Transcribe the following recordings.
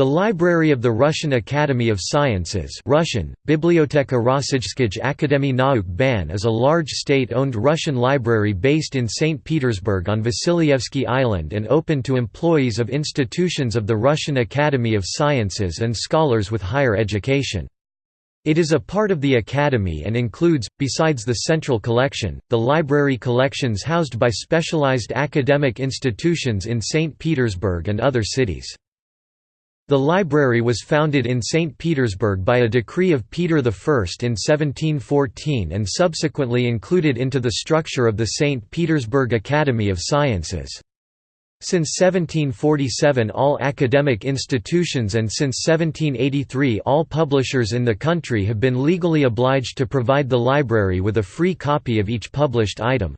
The Library of the Russian Academy of Sciences Russian, Biblioteka Rossijskij Akademie Nauk Ban is a large state-owned Russian library based in St. Petersburg on Vasilyevsky Island and open to employees of institutions of the Russian Academy of Sciences and scholars with higher education. It is a part of the Academy and includes, besides the central collection, the library collections housed by specialized academic institutions in St. Petersburg and other cities. The library was founded in St. Petersburg by a decree of Peter I in 1714 and subsequently included into the structure of the St. Petersburg Academy of Sciences. Since 1747 all academic institutions and since 1783 all publishers in the country have been legally obliged to provide the library with a free copy of each published item.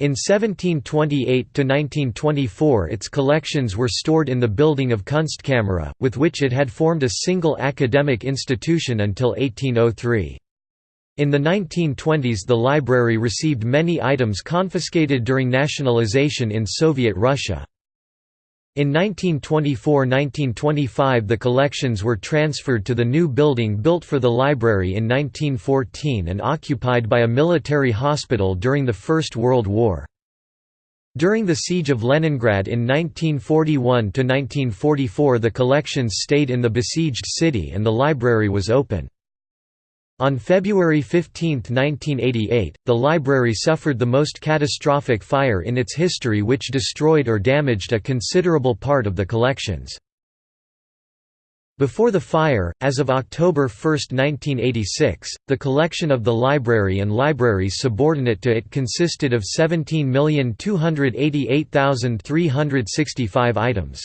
In 1728–1924 its collections were stored in the building of Kunstkamera, with which it had formed a single academic institution until 1803. In the 1920s the library received many items confiscated during nationalization in Soviet Russia. In 1924–1925 the collections were transferred to the new building built for the library in 1914 and occupied by a military hospital during the First World War. During the Siege of Leningrad in 1941–1944 the collections stayed in the besieged city and the library was open. On February 15, 1988, the library suffered the most catastrophic fire in its history which destroyed or damaged a considerable part of the collections. Before the fire, as of October 1, 1986, the collection of the library and libraries subordinate to it consisted of 17,288,365 items.